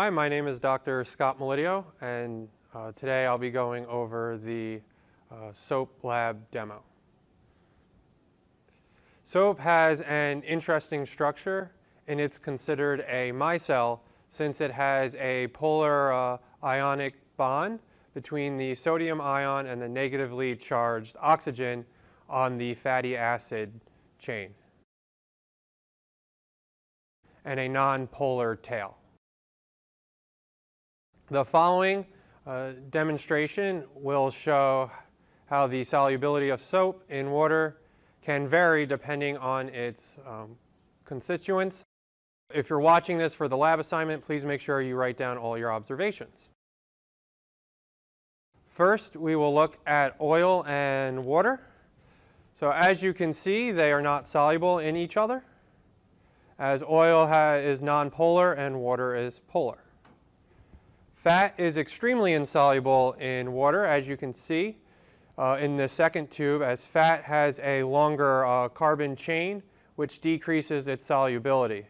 Hi, my name is Dr. Scott Melidio, and uh, today I'll be going over the uh, SOAP lab demo. SOAP has an interesting structure, and it's considered a micelle since it has a polar uh, ionic bond between the sodium ion and the negatively charged oxygen on the fatty acid chain and a nonpolar tail. The following uh, demonstration will show how the solubility of soap in water can vary depending on its um, constituents. If you're watching this for the lab assignment, please make sure you write down all your observations. First, we will look at oil and water. So as you can see, they are not soluble in each other, as oil is nonpolar and water is polar. Fat is extremely insoluble in water, as you can see uh, in the second tube, as fat has a longer uh, carbon chain, which decreases its solubility.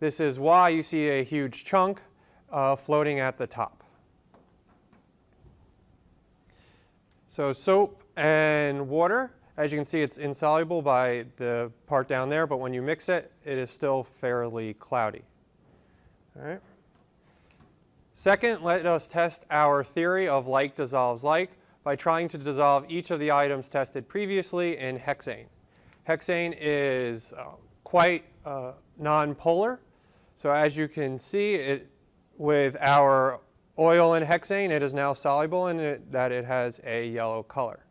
This is why you see a huge chunk uh, floating at the top. So soap and water, as you can see, it's insoluble by the part down there, but when you mix it, it is still fairly cloudy. All right. Second, let us test our theory of like dissolves like by trying to dissolve each of the items tested previously in hexane. Hexane is uh, quite uh, nonpolar. So as you can see, it, with our oil in hexane, it is now soluble in it, that it has a yellow color.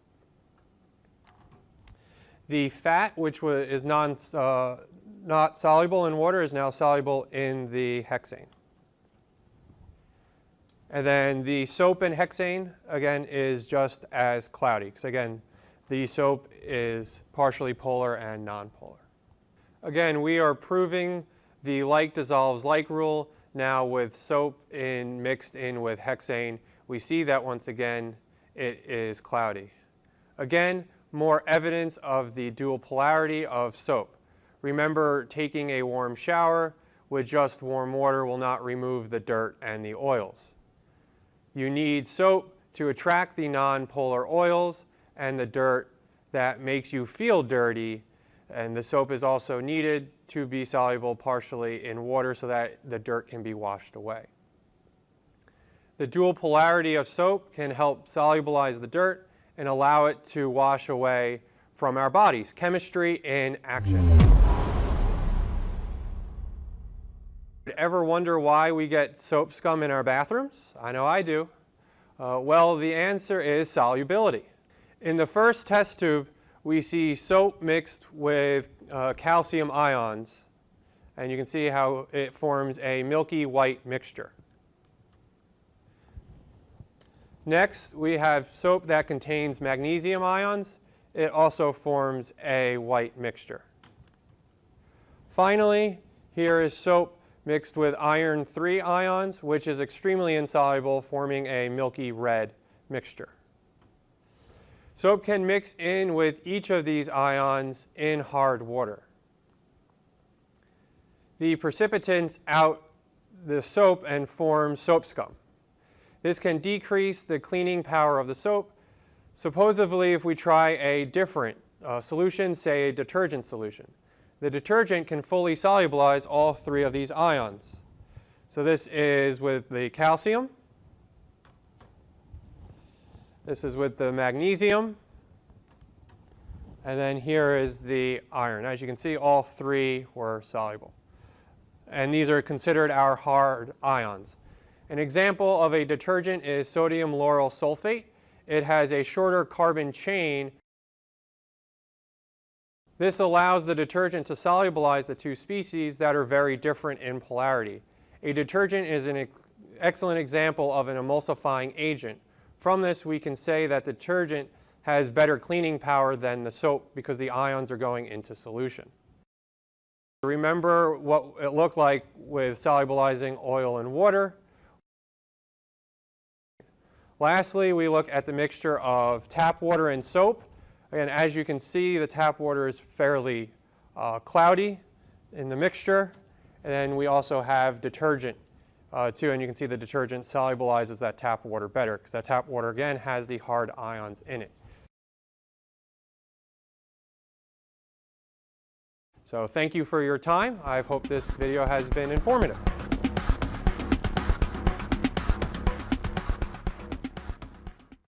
The fat, which is non, uh, not soluble in water, is now soluble in the hexane. And then the soap and hexane, again, is just as cloudy. Because again, the soap is partially polar and nonpolar. Again, we are proving the like dissolves like rule now with soap in mixed in with hexane, we see that once again it is cloudy. Again, more evidence of the dual polarity of soap. Remember taking a warm shower with just warm water will not remove the dirt and the oils. You need soap to attract the nonpolar oils and the dirt that makes you feel dirty and the soap is also needed to be soluble partially in water so that the dirt can be washed away. The dual polarity of soap can help solubilize the dirt and allow it to wash away from our bodies. Chemistry in action. Ever wonder why we get soap scum in our bathrooms? I know I do. Uh, well, the answer is solubility. In the first test tube, we see soap mixed with uh, calcium ions. And you can see how it forms a milky white mixture. Next, we have soap that contains magnesium ions. It also forms a white mixture. Finally, here is soap mixed with iron 3 ions, which is extremely insoluble, forming a milky red mixture. Soap can mix in with each of these ions in hard water. The precipitants out the soap and form soap scum. This can decrease the cleaning power of the soap. Supposedly, if we try a different uh, solution, say a detergent solution, the detergent can fully solubilize all three of these ions. So this is with the calcium, this is with the magnesium. And then here is the iron. As you can see, all three were soluble. And these are considered our hard ions. An example of a detergent is sodium lauryl sulfate. It has a shorter carbon chain. This allows the detergent to solubilize the two species that are very different in polarity. A detergent is an excellent example of an emulsifying agent from this, we can say that detergent has better cleaning power than the soap because the ions are going into solution. Remember what it looked like with solubilizing oil and water. Lastly, we look at the mixture of tap water and soap. Again, as you can see, the tap water is fairly uh, cloudy in the mixture. And then we also have detergent uh, too, and you can see the detergent solubilizes that tap water better because that tap water, again, has the hard ions in it. So thank you for your time. I hope this video has been informative.